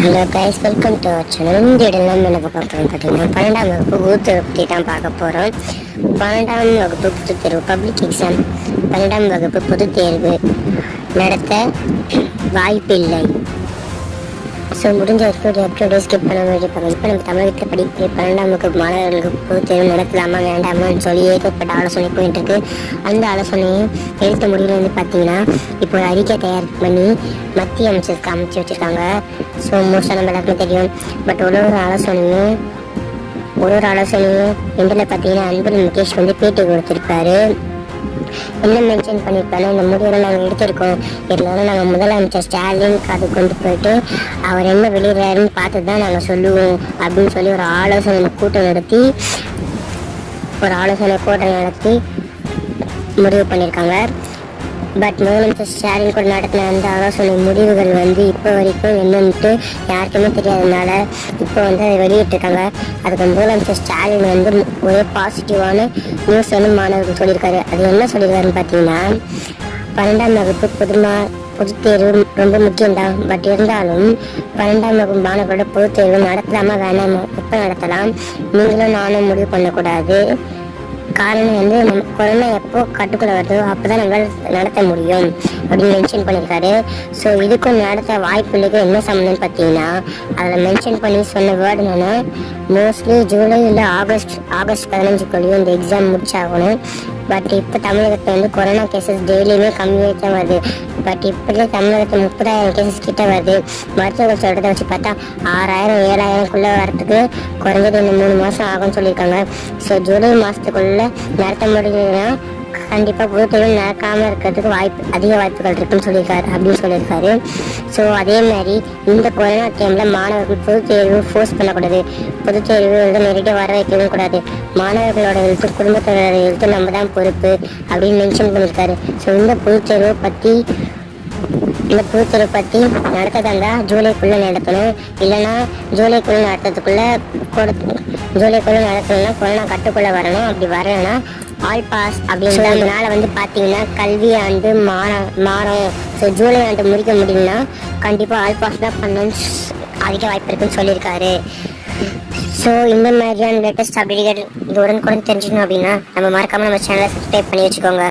Hello guys welcome to our channel இந்த இடம்லாம் என்ன பார்க்க போகிறோம் பார்த்தீங்கன்னா பன்னெண்டாம் வகுப்பு ஊத்து பற்றி தான் பார்க்க போகிறோம் பன்னெண்டாம் வகுப்பு பொதுத் தேர்வு பப்ளிக் எக்ஸாம் பன்னெண்டாம் வகுப்பு பொதுத் தேர்வு. நடத்த வாய்ப்பில்லை. ஸோ முடிஞ்ச வரைக்கும் ஒரு அப்டேட் ஸ்கிப் பண்ண வேண்டியிருப்பாங்க இப்போ நம்ம தமிழகத்தில் படிக்கிற பன்னெண்டாம் வகுப்பு மாணவர்களுக்கு பொதுத் தேர்வு நடத்தலாமா வேண்டாமான்னு சொல்லி ஏகப்பட்ட ஆலோசனை போயிட்டு இருக்கு. அந்த ஆலோசனையை எழுத்த முடியல வந்து பார்த்தீங்கன்னா இப்போ ஒரு அறிக்கை தயார் பண்ணி மத்திய அமைச்சருக்கு அமைச்சு வச்சுருக்காங்க. ஸோ மோஸ்ட்டாக நம்ம எல்லாருக்குமே தெரியும். பட் ஒரு ஒரு ஆலோசனையும் ஒரு ஒரு ஆலோசனையும் எண்டில் பார்த்தீங்கன்னா அன்புல் முகேஷ் வந்து பேட்டி கொடுத்துருப்பாரு. என்ன மென்ஷன் பண்ணியிருப்பாலும் இந்த முடிவில் நாங்கள் எடுத்திருக்கோம். இருந்தாலும் நாங்கள் முதலமைச்சர் ஸ்டாலின் அது கொண்டு போயிட்டு அவர் என்ன வெளியிடுறாருன்னு பார்த்து தான் நாங்கள் சொல்லுவோம் அப்படின்னு சொல்லி ஒரு ஆலோசனை கூட்டம் நடத்தி ஒரு ஆலோசனை கூட்டம் நடத்தி முடிவு பண்ணியிருக்காங்க. பட் முதலமைச்சர் ஸ்டாலின் கூட நடத்தின அந்த ஆலோசனை முடிவுகள் வந்து இப்போ வரைக்கும் என்னன்ட்டு யாருக்குமே தெரியாதனால இப்போ வந்து அதை வெளியிட்டிருக்காங்க அதுக்கு முதலமைச்சர் ஸ்டாலின் வந்து ஒரே பாசிட்டிவான நியூஸ் வந்து மாணவர்கள் சொல்லியிருக்காரு அது என்ன சொல்லியிருக்காருன்னு பார்த்தீங்கன்னா பன்னெண்டாம் வகுப்பு பொதுமா பொதுத் தேர்வு ரொம்ப முக்கியம்தான் பட் இருந்தாலும் பன்னெண்டாம் வகுப்பு மாணவர்களோட பொதுத் தேர்வு நடத்தலாமா வேணாமா எப்போ நடத்தலாம் நீங்களும் நானும் முடிவு பண்ணக்கூடாது காரணம் வந்து நம்ம குழந்தை எப்போ கட்டுக்குள்ள வருதோ அப்பதான் நம்மளால நடத்த முடியும் அப்படின்னு மென்ஷன் பண்ணியிருக்காரு. ஸோ இதுக்கும் நடத்த வாய்ப்பு என்ன சம்மந்தம்னு பார்த்தீங்கன்னா அதில் மென்ஷன் பண்ணி சொன்ன வேர்டு என்னென்னா மோஸ்ட்லி ஜூலை இல்லை ஆகஸ்ட் ஆகஸ்ட் பதினஞ்சுக்குள்ளேயும் இந்த எக்ஸாம் முடிச்சாகணும். பட் இப்போ தமிழகத்தில் வந்து கொரோனா கேசஸ் டெய்லியுமே கம்மியாக தான் வருது. பட் இப்படியே தமிழகத்தில் முப்பதாயிரம் கேசஸ் கிட்ட வருது. மருத்துவர்கள் சொல்கிறத வச்சு பார்த்தா ஆறாயிரம் ஏழாயிரம்குள்ளே வரத்துக்கு குறைஞ்சது இந்த மூணு மாதம் ஆகும்னு சொல்லியிருக்காங்க. ஸோ ஜூலை மாதத்துக்குள்ளே நடத்த முடியலன்னா கண்டிப்பாக பொதுத் நடக்காமல் இருக்கிறதுக்கு வாய்ப்பு அதிக வாய்ப்புகள் இருக்குன்னு சொல்லியிருக்காரு அப்படின்னு சொல்லியிருக்காரு. ஸோ அதே மாதிரி இந்த கொரோனா டைமில் மாணவர்கள் பொதுத் தேர்வு ஃபோர்ஸ் பண்ணக்கூடாது. பொதுத் தேர்வு வந்து நேரடியாக வர வைக்கவும் கூடாது. மாணவர்களோட எழுத்து குடும்பத்தோட எழுத்து நம்ம தான் பொறுப்பு அப்படின்னு மென்ஷன் பண்ணியிருக்காரு. ஸோ இந்த பொதுத் தேர்வை பற்றி இந்த பொதுத்தேர்வு பற்றி நடத்ததா இருந்தால் ஜூலைக்குள்ளே நடத்தணும். இல்லைன்னா ஜூலைக்குள்ளே நடத்துறதுக்குள்ளே கொடுத்து ஜூலைக்குள்ளே நடத்தணும்னா கொரோனா கட்டுக்குள்ளே வரணும் அப்படி வரலைன்னா ஆல் பாஸ் அப்படின்றதுனால வந்து பார்த்தீங்கன்னா கல்வி ஆண்டு மாற மாறும் ஸோ ஜூலை ஆண்டு முடிக்க முடியும்னா கண்டிப்பாக ஆல் பாஸ் தான் பண்ணணும்னு அதிக வாய்ப்பு இருக்குன்னு சொல்லியிருக்காரு. ஸோ இந்த மாதிரியான லேட்டஸ்ட் அப்டேட் இது உடனுக்குடன் தெரிஞ்சுக்கணும் அப்படின்னா நம்ம மறக்காம நம்ம சேனலை சப்ஸ்கிரைப் பண்ணி வச்சுக்கோங்க.